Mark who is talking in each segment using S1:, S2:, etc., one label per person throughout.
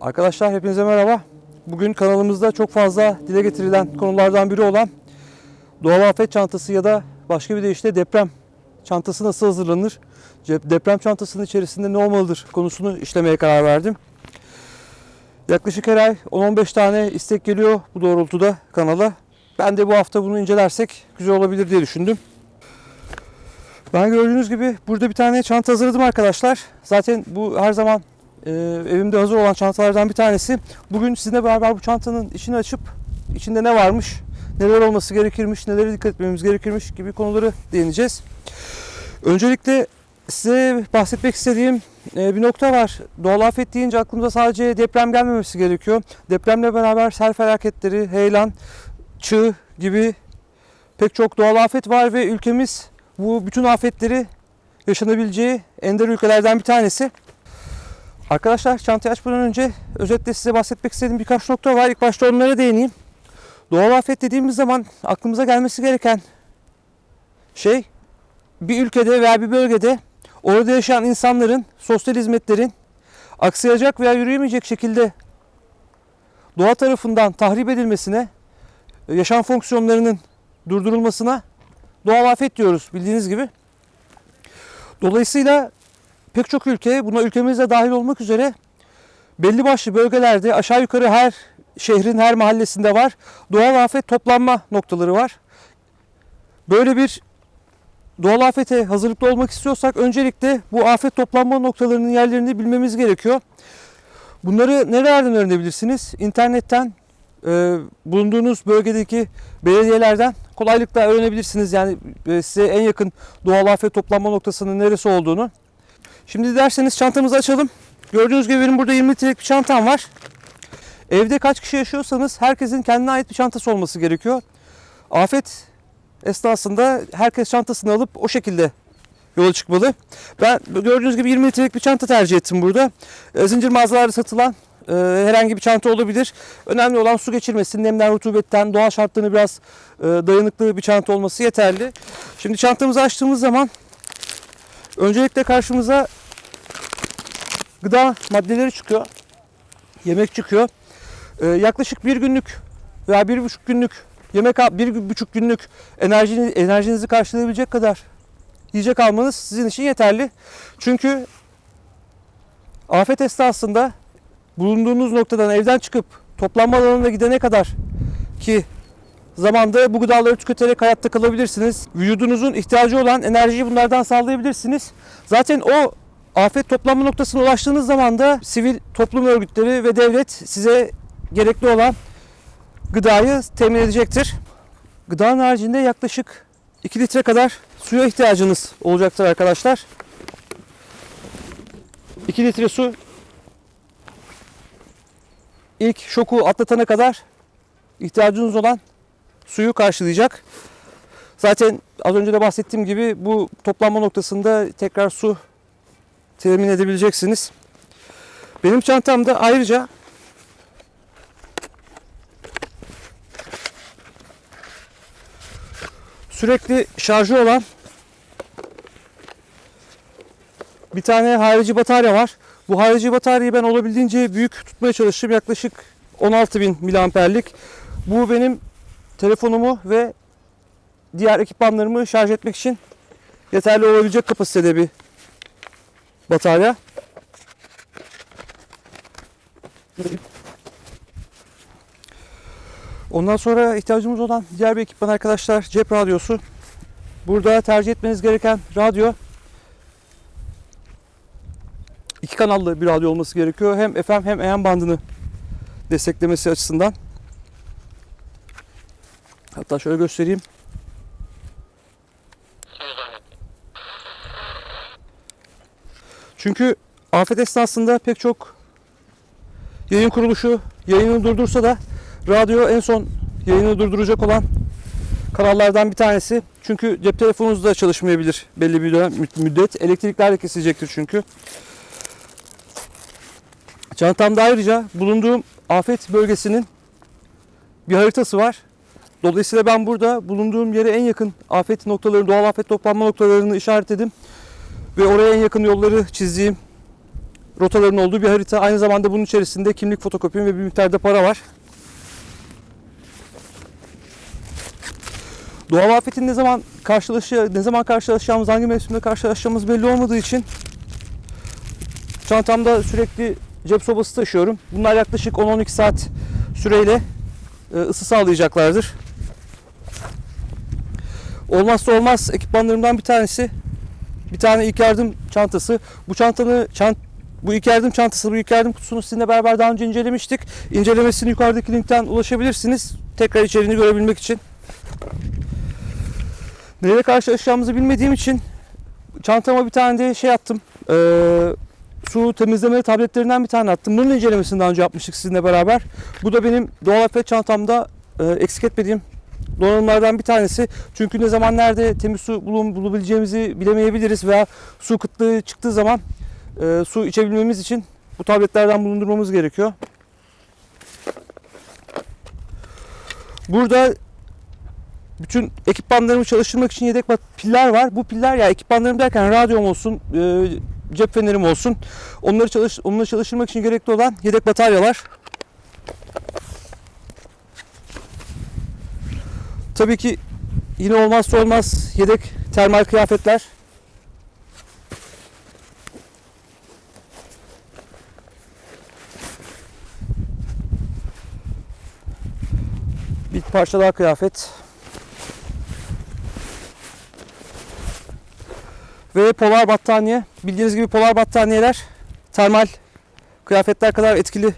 S1: Arkadaşlar hepinize merhaba. Bugün kanalımızda çok fazla dile getirilen konulardan biri olan doğal afet çantası ya da başka bir deyişle deprem çantası nasıl hazırlanır? Deprem çantasının içerisinde ne olmalıdır konusunu işlemeye karar verdim. Yaklaşık her ay 10-15 tane istek geliyor bu doğrultuda kanala. Ben de bu hafta bunu incelersek güzel olabilir diye düşündüm. Ben gördüğünüz gibi burada bir tane çanta hazırladım arkadaşlar. Zaten bu her zaman e, evimde hazır olan çantalardan bir tanesi. Bugün sizinle beraber bu çantanın içini açıp içinde ne varmış, neler olması gerekirmiş, nelere dikkat etmemiz gerekirmiş gibi konuları değineceğiz. Öncelikle size bahsetmek istediğim e, bir nokta var. Doğal afet deyince aklımıza sadece deprem gelmemesi gerekiyor. Depremle beraber sel felaketleri, heyelan, çığ gibi pek çok doğal afet var ve ülkemiz bu bütün afetleri yaşanabileceği ender ülkelerden bir tanesi. Arkadaşlar çantayı açmadan önce özetle size bahsetmek istediğim birkaç nokta var. İlk başta onlara değineyim. Doğal afet dediğimiz zaman aklımıza gelmesi gereken şey bir ülkede veya bir bölgede orada yaşayan insanların sosyal hizmetlerin aksayacak veya yürüyemeyecek şekilde doğa tarafından tahrip edilmesine, yaşam fonksiyonlarının durdurulmasına doğal afet diyoruz bildiğiniz gibi. Dolayısıyla pek çok ülke buna ülkemiz de dahil olmak üzere belli başlı bölgelerde aşağı yukarı her şehrin her mahallesinde var. Doğal afet toplanma noktaları var. Böyle bir doğal afete hazırlıklı olmak istiyorsak öncelikle bu afet toplanma noktalarının yerlerini bilmemiz gerekiyor. Bunları nerelerden öğrenebilirsiniz? İnternetten, e, bulunduğunuz bölgedeki belediyelerden kolaylıkla öğrenebilirsiniz. Yani e, size en yakın doğal afet toplanma noktasının neresi olduğunu. Şimdi derseniz çantamızı açalım. Gördüğünüz gibi benim burada 20 litrelik bir çantam var. Evde kaç kişi yaşıyorsanız herkesin kendine ait bir çantası olması gerekiyor. Afet esnasında herkes çantasını alıp o şekilde yola çıkmalı. Ben gördüğünüz gibi 20 litrelik bir çanta tercih ettim burada. E, Zincir mağazalarda satılan e, herhangi bir çanta olabilir. Önemli olan su geçirmesi, nemden, rutubetten, doğal şartlarına biraz e, dayanıklı bir çanta olması yeterli. Şimdi çantamızı açtığımız zaman öncelikle karşımıza gıda maddeleri çıkıyor. Yemek çıkıyor. E, yaklaşık bir günlük veya bir buçuk günlük yemek, bir buçuk günlük enerjini, enerjinizi karşılayabilecek kadar yiyecek almanız sizin için yeterli. Çünkü afet esnasında bulunduğunuz noktadan evden çıkıp toplanma alanına gidene kadar ki zamanda bu gıdaları tüketerek hayatta kalabilirsiniz. Vücudunuzun ihtiyacı olan enerjiyi bunlardan sağlayabilirsiniz. Zaten o afet toplanma noktasına ulaştığınız zaman da sivil toplum örgütleri ve devlet size gerekli olan gıdayı temin edecektir. Gıdanın haricinde yaklaşık 2 litre kadar suya ihtiyacınız olacaktır arkadaşlar. 2 litre su ilk şoku atlatana kadar ihtiyacınız olan suyu karşılayacak. Zaten az önce de bahsettiğim gibi bu toplanma noktasında tekrar su temin edebileceksiniz. Benim çantamda ayrıca sürekli şarjı olan bir tane harici batarya var. Bu harici bataryayı ben olabildiğince büyük tutmaya çalıştım. Yaklaşık 16.000 miliamperlik. Bu benim telefonumu ve diğer ekipmanlarımı şarj etmek için yeterli olabilecek kapasitede bir batarya. Ondan sonra ihtiyacımız olan diğer bir ekipman arkadaşlar cep radyosu. Burada tercih etmeniz gereken radyo iki kanallı bir radyo olması gerekiyor. Hem FM hem AM bandını desteklemesi açısından. Hatta şöyle göstereyim. Çünkü afet esnasında pek çok yayın kuruluşu yayını durdursa da radyo en son yayını durduracak olan kanallardan bir tanesi. Çünkü cep telefonunuz da çalışmayabilir belli bir dönem müddet. Elektrikler de kesilecektir çünkü. Çantamda ayrıca bulunduğum afet bölgesinin bir haritası var. Dolayısıyla ben burada bulunduğum yere en yakın afet noktalarını, doğal afet toplanma noktalarını işaretledim. Ve oraya en yakın yolları çizdiğim rotaların olduğu bir harita. Aynı zamanda bunun içerisinde kimlik fotokopim ve bir miktarda para var. Doğal afetin ne zaman karşılaşı ne zaman karşılaşacağımız, hangi mevsimde karşılaşacağımız belli olmadığı için çantamda sürekli cep sobası taşıyorum. Bunlar yaklaşık 10-12 saat süreyle e, ısı sağlayacaklardır. Olmazsa olmaz ekipmanlarımdan bir tanesi bir tane ilk yardım çantası. Bu çantanı çant bu ilk yardım çantası, bu ilk yardım kutusunu sizinle beraber daha önce incelemiştik. İncelemesini yukarıdaki linkten ulaşabilirsiniz. Tekrar içeriğini görebilmek için. Neyle karşılaşacağımızı bilmediğim için çantama bir tane de şey attım. Ee, su temizleme tabletlerinden bir tane attım. Bunun incelemesini daha önce yapmıştık sizinle beraber. Bu da benim doğal afet çantamda e, eksik etmediğim donanımlardan bir tanesi. Çünkü ne zaman nerede temiz su bulun, bulabileceğimizi bilemeyebiliriz veya su kıtlığı çıktığı zaman e, su içebilmemiz için bu tabletlerden bulundurmamız gerekiyor. Burada bütün ekipmanlarımı çalıştırmak için yedek piller var. Bu piller ya ekipmanlarım derken radyom olsun, e, cep fenerim olsun. Onları çalış onları çalıştırmak için gerekli olan yedek bataryalar. Tabii ki yine olmazsa olmaz yedek termal kıyafetler. Bir parça daha kıyafet. Ve polar battaniye. Bildiğiniz gibi polar battaniyeler termal kıyafetler kadar etkili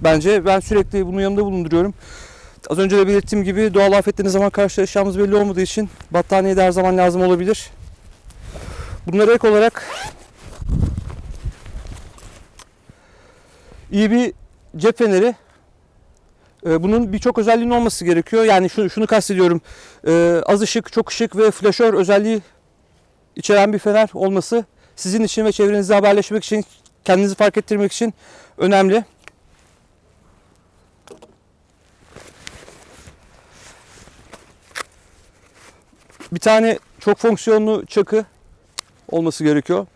S1: bence. Ben sürekli bunu yanımda bulunduruyorum. Az önce de belirttiğim gibi doğal afetle ne zaman karşılaşacağımız belli olmadığı için battaniye de her zaman lazım olabilir. Bunlara ek olarak iyi bir cep feneri. Ee, Bunun birçok özelliğinin olması gerekiyor. Yani şunu, şunu kastediyorum. Ee, Az ışık, çok ışık ve flaşör özelliği içeren bir fener olması sizin için ve çevrenizde haberleşmek için, kendinizi fark ettirmek için önemli. Bir tane çok fonksiyonlu çakı olması gerekiyor.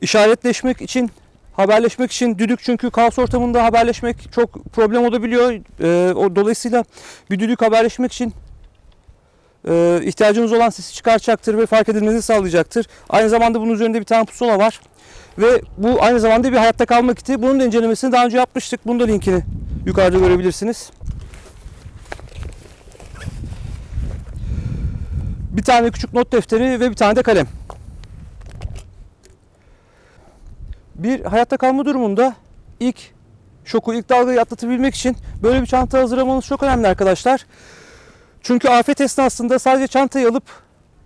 S1: İşaretleşmek için, haberleşmek için düdük çünkü kaos ortamında haberleşmek çok problem olabiliyor. Ee, o dolayısıyla bir düdük haberleşmek için e, ihtiyacınız olan sesi çıkartacaktır ve fark edilmenizi sağlayacaktır. Aynı zamanda bunun üzerinde bir tane pusula var. Ve bu aynı zamanda bir hayatta kalma kiti. Bunun da incelemesini daha önce yapmıştık. Bunun da linkini yukarıda görebilirsiniz. Bir tane küçük not defteri ve bir tane de kalem. Bir hayatta kalma durumunda ilk şoku, ilk dalgayı atlatabilmek için böyle bir çanta hazırlamanız çok önemli arkadaşlar. Çünkü afet esnasında sadece çantayı alıp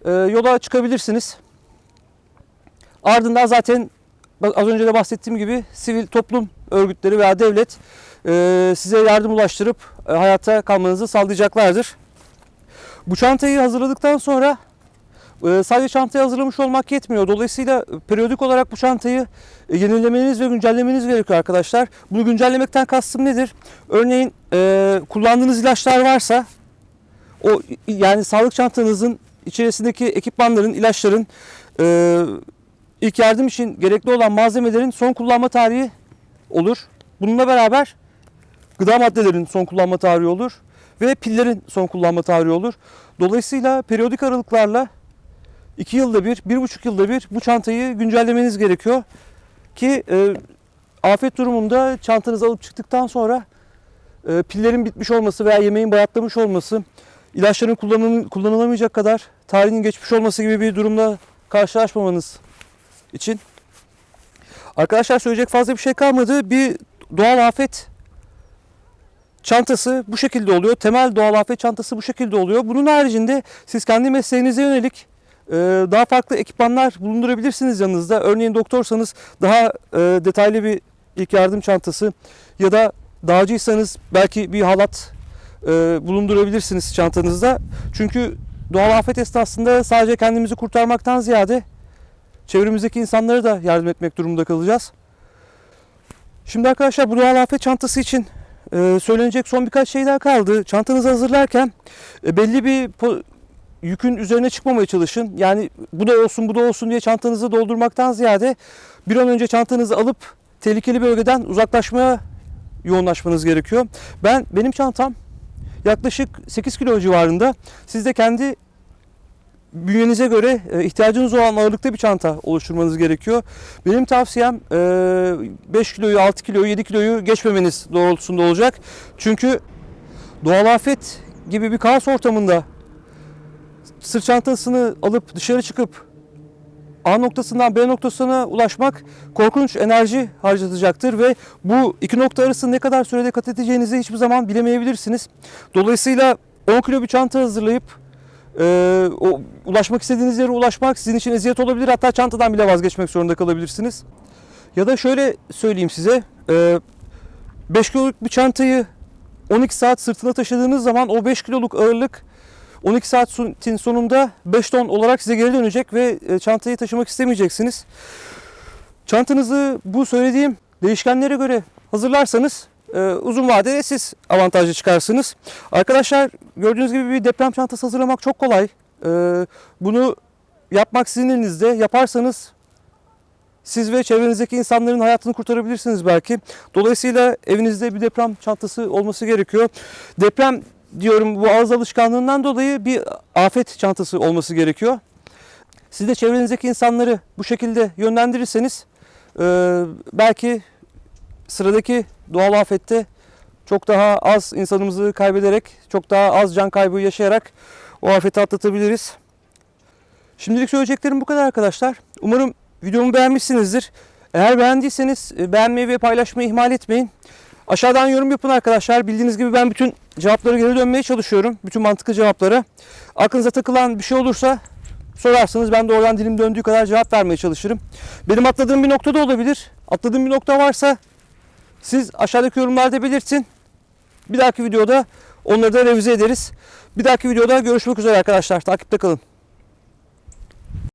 S1: e, yola çıkabilirsiniz. Ardından zaten az önce de bahsettiğim gibi sivil toplum örgütleri veya devlet e, size yardım ulaştırıp e, hayatta kalmanızı sağlayacaklardır. Bu çantayı hazırladıktan sonra e, sadece çantayı hazırlamış olmak yetmiyor. Dolayısıyla periyodik olarak bu çantayı e, yenilemeniz ve güncellemeniz gerekiyor arkadaşlar. Bunu güncellemekten kastım nedir? Örneğin e, kullandığınız ilaçlar varsa o yani sağlık çantanızın içerisindeki ekipmanların, ilaçların e, ilk yardım için gerekli olan malzemelerin son kullanma tarihi olur. Bununla beraber gıda maddelerin son kullanma tarihi olur ve pillerin son kullanma tarihi olur. Dolayısıyla periyodik aralıklarla 2 yılda bir, bir buçuk yılda bir bu çantayı güncellemeniz gerekiyor ki e, afet durumunda çantanızı alıp çıktıktan sonra e, pillerin bitmiş olması veya yemeğin bayatlamış olması, ilaçların kullanıl- kullanılamayacak kadar tarihinin geçmiş olması gibi bir durumla karşılaşmamanız için. Arkadaşlar söyleyecek fazla bir şey kalmadı. Bir doğal afet çantası bu şekilde oluyor. Temel doğal afet çantası bu şekilde oluyor. Bunun haricinde siz kendi mesleğinize yönelik e, daha farklı ekipmanlar bulundurabilirsiniz yanınızda. Örneğin doktorsanız daha e, detaylı bir ilk yardım çantası ya da dağcıysanız belki bir halat e, bulundurabilirsiniz çantanızda. Çünkü doğal afet esnasında sadece kendimizi kurtarmaktan ziyade çevremizdeki insanlara da yardım etmek durumunda kalacağız. Şimdi arkadaşlar bu doğal afet çantası için e, söylenecek son birkaç şey daha kaldı. Çantanızı hazırlarken e, belli bir yükün üzerine çıkmamaya çalışın. Yani bu da olsun bu da olsun diye çantanızı doldurmaktan ziyade bir an önce çantanızı alıp tehlikeli bölgeden uzaklaşmaya yoğunlaşmanız gerekiyor. Ben benim çantam yaklaşık 8 kilo civarında. Siz de kendi bünyenize göre e, ihtiyacınız olan ağırlıkta bir çanta oluşturmanız gerekiyor. Benim tavsiyem e, 5 kiloyu, 6 kiloyu, 7 kiloyu geçmemeniz doğrultusunda olacak. Çünkü doğal afet gibi bir kaos ortamında sırt çantasını alıp dışarı çıkıp A noktasından B noktasına ulaşmak korkunç enerji harcatacaktır ve bu iki nokta arasında ne kadar sürede kat edeceğinizi hiçbir zaman bilemeyebilirsiniz. Dolayısıyla 10 kilo bir çanta hazırlayıp e, o ulaşmak istediğiniz yere ulaşmak sizin için eziyet olabilir. Hatta çantadan bile vazgeçmek zorunda kalabilirsiniz. Ya da şöyle söyleyeyim size. e, 5 kiloluk bir çantayı 12 saat sırtına taşıdığınız zaman o 5 kiloluk ağırlık 12 saatin sonunda 5 ton olarak size geri dönecek ve e, çantayı taşımak istemeyeceksiniz. Çantanızı bu söylediğim değişkenlere göre hazırlarsanız e, uzun vadede siz avantajlı çıkarsınız. Arkadaşlar gördüğünüz gibi bir deprem çantası hazırlamak çok kolay. E, Bunu yapmak sizin elinizde. Yaparsanız siz ve çevrenizdeki insanların hayatını kurtarabilirsiniz belki. Dolayısıyla evinizde bir deprem çantası olması gerekiyor. Deprem diyorum bu ağız alışkanlığından dolayı bir afet çantası olması gerekiyor. Siz de çevrenizdeki insanları bu şekilde yönlendirirseniz e, belki sıradaki doğal afette çok daha az insanımızı kaybederek, çok daha az can kaybı yaşayarak o afeti atlatabiliriz. Şimdilik söyleyeceklerim bu kadar arkadaşlar. Umarım videomu beğenmişsinizdir. Eğer beğendiyseniz e, beğenmeyi ve paylaşmayı ihmal etmeyin. Aşağıdan yorum yapın arkadaşlar. Bildiğiniz gibi ben bütün cevapları geri dönmeye çalışıyorum. Bütün mantıklı cevaplara. Aklınıza takılan bir şey olursa sorarsanız ben de oradan dilim döndüğü kadar cevap vermeye çalışırım. Benim atladığım bir nokta da olabilir. Atladığım bir nokta varsa siz aşağıdaki yorumlarda belirtin. Bir dahaki videoda onları da revize ederiz. Bir dahaki videoda görüşmek üzere arkadaşlar. Takipte kalın.